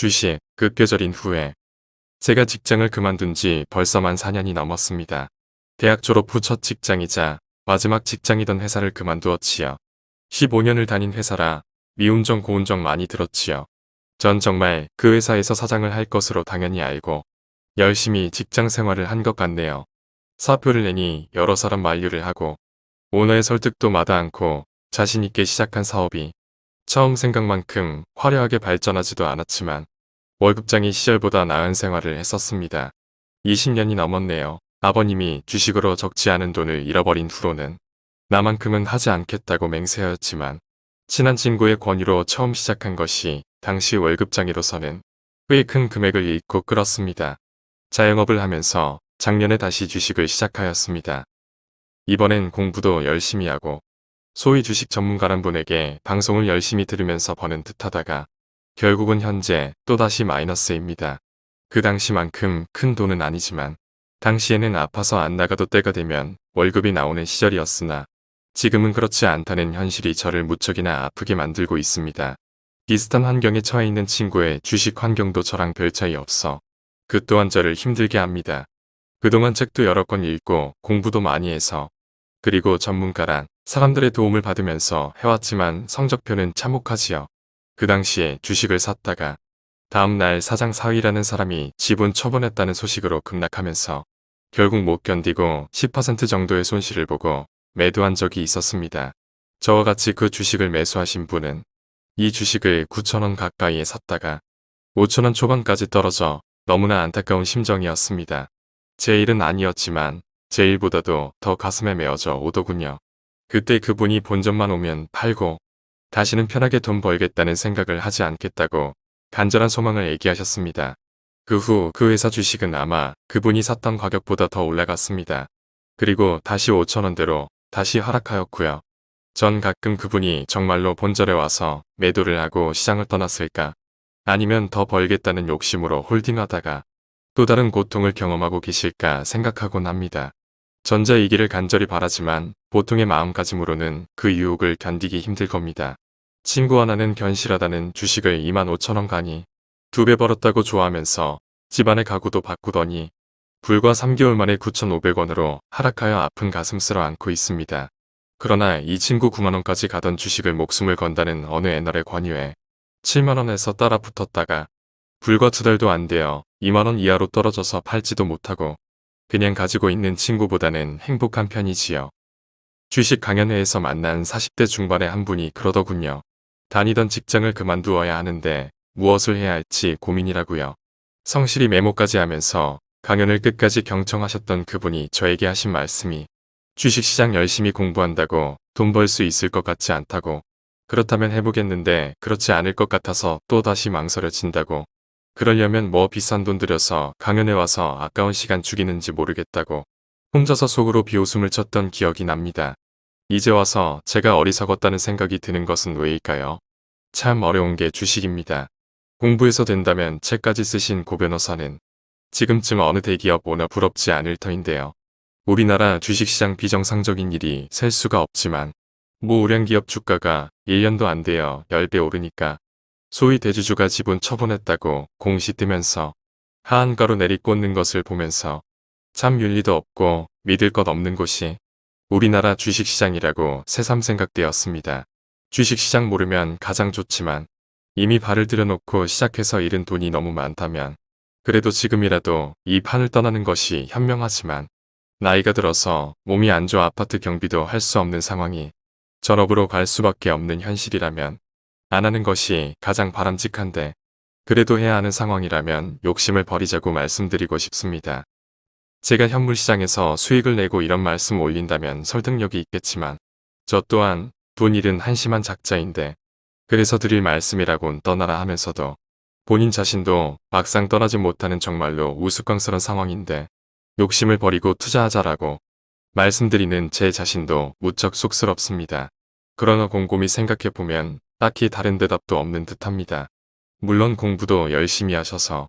주식, 급겨절인 후에 제가 직장을 그만둔 지 벌써 만 4년이 넘었습니다. 대학 졸업 후 첫 직장이자 마지막 직장이던 회사를 그만두었지요. 15년을 다닌 회사라 미운정 고운정 많이 들었지요. 전 정말 그 회사에서 사장을 할 것으로 당연히 알고 열심히 직장 생활을 한 것 같네요. 사표를 내니 여러 사람 만류를 하고 오너의 설득도 마다 않고 자신있게 시작한 사업이 처음 생각만큼 화려하게 발전하지도 않았지만 월급장이 시절보다 나은 생활을 했었습니다. 20년이 넘었네요. 아버님이 주식으로 적지 않은 돈을 잃어버린 후로는 나만큼은 하지 않겠다고 맹세하였지만 친한 친구의 권유로 처음 시작한 것이 당시 월급장이로서는 꽤 큰 금액을 잃고 끌었습니다. 자영업을 하면서 작년에 다시 주식을 시작하였습니다. 이번엔 공부도 열심히 하고 소위 주식 전문가란 분에게 방송을 열심히 들으면서 버는 듯 하다가 결국은 현재 또다시 마이너스입니다. 그 당시만큼 큰 돈은 아니지만 당시에는 아파서 안 나가도 때가 되면 월급이 나오는 시절이었으나 지금은 그렇지 않다는 현실이 저를 무척이나 아프게 만들고 있습니다. 비슷한 환경에 처해 있는 친구의 주식 환경도 저랑 별 차이 없어 그 또한 저를 힘들게 합니다. 그동안 책도 여러 권 읽고 공부도 많이 해서 그리고 전문가란 사람들의 도움을 받으면서 해왔지만 성적표는 참혹하지요. 그 당시에 주식을 샀다가 다음날 사장 사위라는 사람이 지분 처분했다는 소식으로 급락하면서 결국 못 견디고 10% 정도의 손실을 보고 매도한 적이 있었습니다. 저와 같이 그 주식을 매수하신 분은 이 주식을 9천원 가까이에 샀다가 5천원 초반까지 떨어져 너무나 안타까운 심정이었습니다. 제 일은 아니었지만 제 일보다도 더 가슴에 메어져 오더군요. 그때 그분이 본전만 오면 팔고 다시는 편하게 돈 벌겠다는 생각을 하지 않겠다고 간절한 소망을 얘기하셨습니다. 그후그 회사 주식은 아마 그분이 샀던 가격보다 더 올라갔습니다. 그리고 다시 5천원대로 다시 하락하였고요. 전 가끔 그분이 정말로 본절에 와서 매도를 하고 시장을 떠났을까 아니면 더 벌겠다는 욕심으로 홀딩하다가 또 다른 고통을 경험하고 계실까 생각하곤 합니다. 전자이기를 간절히 바라지만 보통의 마음가짐으로는 그 유혹을 견디기 힘들 겁니다. 친구 하나는 견실하다는 주식을 2만 5천원 가니 두 배 벌었다고 좋아하면서 집안의 가구도 바꾸더니 불과 3개월 만에 9,500원으로 하락하여 아픈 가슴 쓸어 안고 있습니다. 그러나 이 친구 9만원까지 가던 주식을 목숨을 건다는 어느 애널의 권유에 7만원에서 따라 붙었다가 불과 두 달도 안 되어 2만원 이하로 떨어져서 팔지도 못하고 그냥 가지고 있는 친구보다는 행복한 편이지요. 주식 강연회에서 만난 40대 중반의 한 분이 그러더군요. 다니던 직장을 그만두어야 하는데 무엇을 해야 할지 고민이라고요. 성실히 메모까지 하면서 강연을 끝까지 경청하셨던 그분이 저에게 하신 말씀이 주식시장 열심히 공부한다고 돈 벌 수 있을 것 같지 않다고 그렇다면 해보겠는데 그렇지 않을 것 같아서 또다시 망설여진다고 그러려면 뭐 비싼 돈 들여서 강연에 와서 아까운 시간 죽이는지 모르겠다고 혼자서 속으로 비웃음을 쳤던 기억이 납니다. 이제 와서 제가 어리석었다는 생각이 드는 것은 왜일까요? 참 어려운 게 주식입니다. 공부해서 된다면 책까지 쓰신 고 변호사는 지금쯤 어느 대기업 오나 부럽지 않을 터인데요. 우리나라 주식시장 비정상적인 일이 셀 수가 없지만 모 우량기업 주가가 1년도 안 되어 10배 오르니까 소위 대주주가 지분 처분했다고 공시 뜨면서 하한가로 내리꽂는 것을 보면서 참 윤리도 없고 믿을 것 없는 곳이 우리나라 주식시장이라고 새삼 생각되었습니다. 주식시장 모르면 가장 좋지만 이미 발을 들여놓고 시작해서 잃은 돈이 너무 많다면 그래도 지금이라도 이 판을 떠나는 것이 현명하지만 나이가 들어서 몸이 안 좋아 아파트 경비도 할 수 없는 상황이 전업으로 갈 수밖에 없는 현실이라면 안 하는 것이 가장 바람직한데 그래도 해야 하는 상황이라면 욕심을 버리자고 말씀드리고 싶습니다. 제가 현물시장에서 수익을 내고 이런 말씀 올린다면 설득력이 있겠지만 저 또한 돈 잃은 한심한 작자인데 그래서 드릴 말씀이라곤 떠나라 하면서도 본인 자신도 막상 떠나지 못하는 정말로 우스꽝스런 상황인데 욕심을 버리고 투자하자라고 말씀드리는 제 자신도 무척 쑥스럽습니다. 그러나 곰곰이 생각해보면 딱히 다른 대답도 없는 듯합니다. 물론 공부도 열심히 하셔서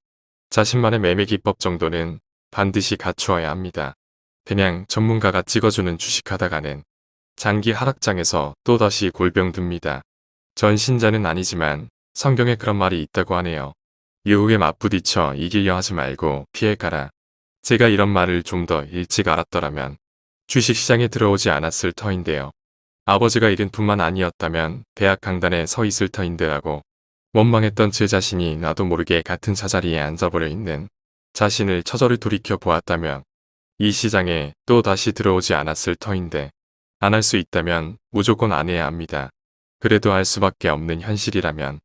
자신만의 매매 기법 정도는 반드시 갖추어야 합니다. 그냥 전문가가 찍어주는 주식하다가는 장기 하락장에서 또다시 골병 듭니다. 전 신자는 아니지만 성경에 그런 말이 있다고 하네요. 유혹에 맞부딪혀 이기려 하지 말고 피해가라. 제가 이런 말을 좀 더 일찍 알았더라면 주식시장에 들어오지 않았을 터인데요. 아버지가 이른 뿐만 아니었다면 대학 강단에 서 있을 터인데 라고 원망했던 제 자신이 나도 모르게 같은 자자리에 앉아버려 있는 자신을 처절히 돌이켜 보았다면 이 시장에 또 다시 들어오지 않았을 터인데 안 할 수 있다면 무조건 안 해야 합니다. 그래도 할 수밖에 없는 현실이라면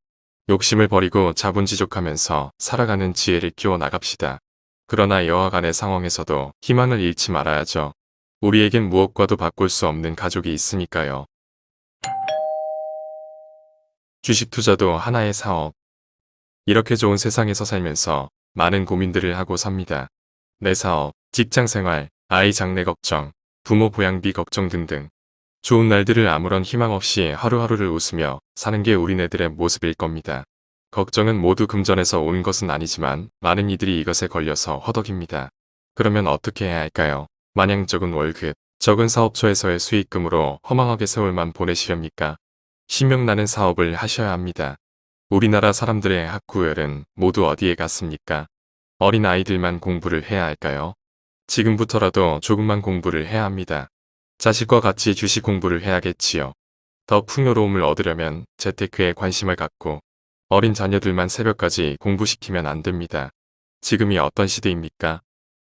욕심을 버리고 자본지족하면서 살아가는 지혜를 키워 나갑시다. 그러나 여하간의 상황에서도 희망을 잃지 말아야죠. 우리에겐 무엇과도 바꿀 수 없는 가족이 있으니까요. 주식 투자도 하나의 사업. 이렇게 좋은 세상에서 살면서 많은 고민들을 하고 삽니다. 내 사업, 직장 생활, 아이 장래 걱정, 부모 보양비 걱정 등등. 좋은 날들을 아무런 희망 없이 하루하루를 웃으며 사는 게 우리네들의 모습일 겁니다. 걱정은 모두 금전에서 온 것은 아니지만 많은 이들이 이것에 걸려서 허덕입니다. 그러면 어떻게 해야 할까요? 마냥 적은 월급, 적은 사업처에서의 수익금으로 허망하게 세월만 보내시렵니까? 신명나는 사업을 하셔야 합니다. 우리나라 사람들의 학구열은 모두 어디에 갔습니까? 어린 아이들만 공부를 해야 할까요? 지금부터라도 조금만 공부를 해야 합니다. 자식과 같이 주식 공부를 해야겠지요. 더 풍요로움을 얻으려면 재테크에 관심을 갖고 어린 자녀들만 새벽까지 공부시키면 안 됩니다. 지금이 어떤 시대입니까?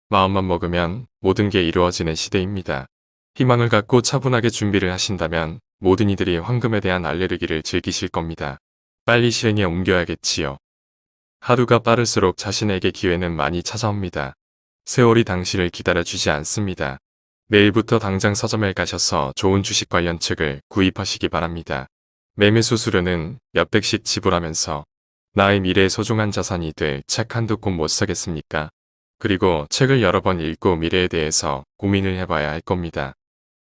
마음만 먹으면 모든 게 이루어지는 시대입니다. 희망을 갖고 차분하게 준비를 하신다면 모든 이들이 황금에 대한 알레르기를 즐기실 겁니다. 빨리 실행에 옮겨야겠지요. 하루가 빠를수록 자신에게 기회는 많이 찾아옵니다. 세월이 당신을 기다려주지 않습니다. 내일부터 당장 서점에 가셔서 좋은 주식 관련 책을 구입하시기 바랍니다. 매매 수수료는 몇백씩 지불하면서 나의 미래의 소중한 자산이 될 책 한두 권 못 사겠습니까? 그리고 책을 여러 번 읽고 미래에 대해서 고민을 해봐야 할 겁니다.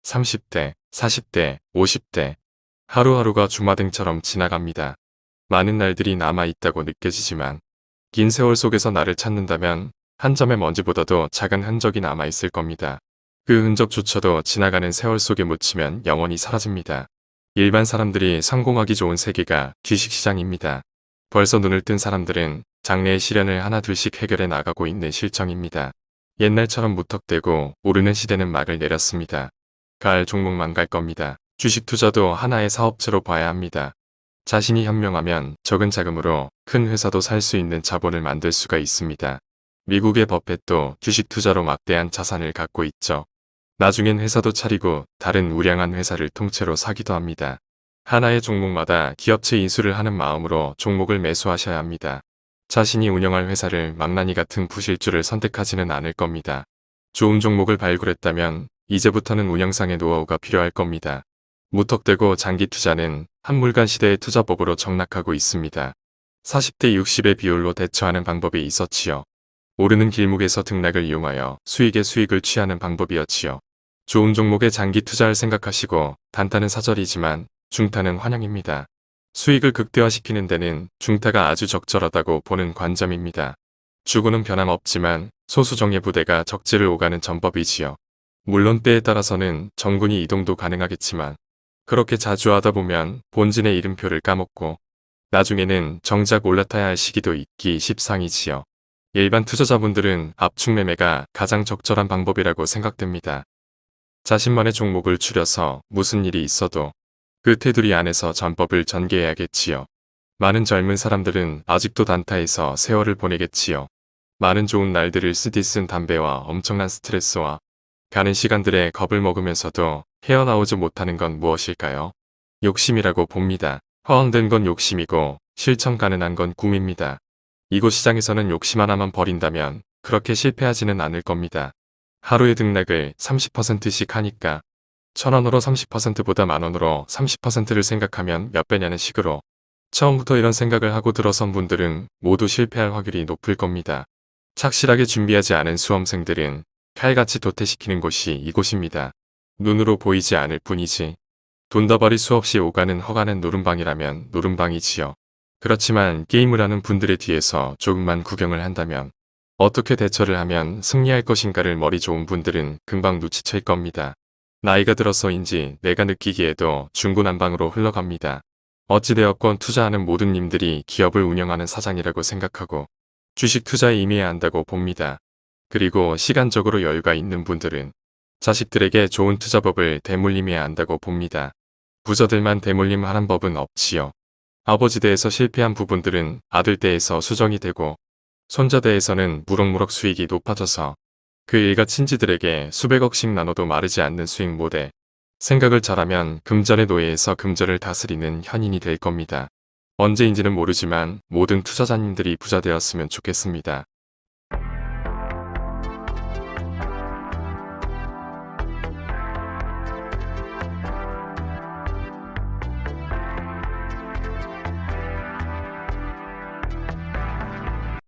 30대, 40대, 50대 하루하루가 주마등처럼 지나갑니다. 많은 날들이 남아있다고 느껴지지만 긴 세월 속에서 나를 찾는다면 한 점의 먼지보다도 작은 흔적이 남아있을 겁니다. 그 흔적조차도 지나가는 세월 속에 묻히면 영원히 사라집니다. 일반 사람들이 성공하기 좋은 세계가 주식시장입니다. 벌써 눈을 뜬 사람들은 장래의 시련을 하나 둘씩 해결해 나가고 있는 실정입니다. 옛날처럼 무턱대고 오르는 시대는 막을 내렸습니다. 가을 종목만 갈 겁니다. 주식 투자도 하나의 사업체로 봐야 합니다. 자신이 현명하면 적은 자금으로 큰 회사도 살 수 있는 자본을 만들 수가 있습니다. 미국의 버펫도 주식 투자로 막대한 자산을 갖고 있죠. 나중엔 회사도 차리고 다른 우량한 회사를 통째로 사기도 합니다. 하나의 종목마다 기업체 인수를 하는 마음으로 종목을 매수하셔야 합니다. 자신이 운영할 회사를 망나니 같은 부실주를 선택하지는 않을 겁니다. 좋은 종목을 발굴했다면 이제부터는 운영상의 노하우가 필요할 겁니다. 무턱대고 장기 투자는 한물간 시대의 투자법으로 정락하고 있습니다. 40대 60의 비율로 대처하는 방법이 있었지요. 오르는 길목에서 등락을 이용하여 수익의 수익을 취하는 방법이었지요. 좋은 종목에 장기 투자를 생각하시고 단타는 사절이지만 중타는 환영입니다. 수익을 극대화시키는 데는 중타가 아주 적절하다고 보는 관점입니다. 주고는 변함없지만 소수정예 부대가 적지를 오가는 전법이지요. 물론 때에 따라서는 정군이 이동도 가능하겠지만 그렇게 자주 하다 보면 본진의 이름표를 까먹고 나중에는 정작 올라타야 할 시기도 있기 십상이지요. 일반 투자자분들은 압축 매매가 가장 적절한 방법이라고 생각됩니다. 자신만의 종목을 추려서 무슨 일이 있어도 그 테두리 안에서 전법을 전개해야겠지요. 많은 젊은 사람들은 아직도 단타에서 세월을 보내겠지요. 많은 좋은 날들을 쓰디 쓴 담배와 엄청난 스트레스와 가는 시간들에 겁을 먹으면서도 헤어나오지 못하는 건 무엇일까요? 욕심이라고 봅니다. 허황된 건 욕심이고 실천 가능한 건 꿈입니다. 이곳 시장에서는 욕심 하나만 버린다면 그렇게 실패하지는 않을 겁니다. 하루의 등락을 30%씩 하니까 천원으로 30%보다 만원으로 30%를 생각하면 몇 배냐는 식으로 처음부터 이런 생각을 하고 들어선 분들은 모두 실패할 확률이 높을 겁니다. 착실하게 준비하지 않은 수험생들은 칼같이 도태시키는 곳이 이곳입니다. 눈으로 보이지 않을 뿐이지. 돈다발이 수없이 오가는 허가는 노름방이라면 노름방이지요. 그렇지만 게임을 하는 분들의 뒤에서 조금만 구경을 한다면 어떻게 대처를 하면 승리할 것인가를 머리 좋은 분들은 금방 눈치챌 겁니다. 나이가 들어서인지 내가 느끼기에도 중구난방으로 흘러갑니다. 어찌되었건 투자하는 모든 님들이 기업을 운영하는 사장이라고 생각하고 주식 투자에 임해야 한다고 봅니다. 그리고 시간적으로 여유가 있는 분들은 자식들에게 좋은 투자법을 대물림해야 한다고 봅니다. 부자들만 대물림 하는 법은 없지요. 아버지 대에서 실패한 부분들은 아들 대에서 수정이 되고 손자 대에서는 무럭무럭 수익이 높아져서 그 일가 친지들에게 수백억씩 나눠도 마르지 않는 수익 모델. 생각을 잘하면 금전의 노예에서 금전을 다스리는 현인이 될 겁니다. 언제인지는 모르지만 모든 투자자님들이 부자 되었으면 좋겠습니다.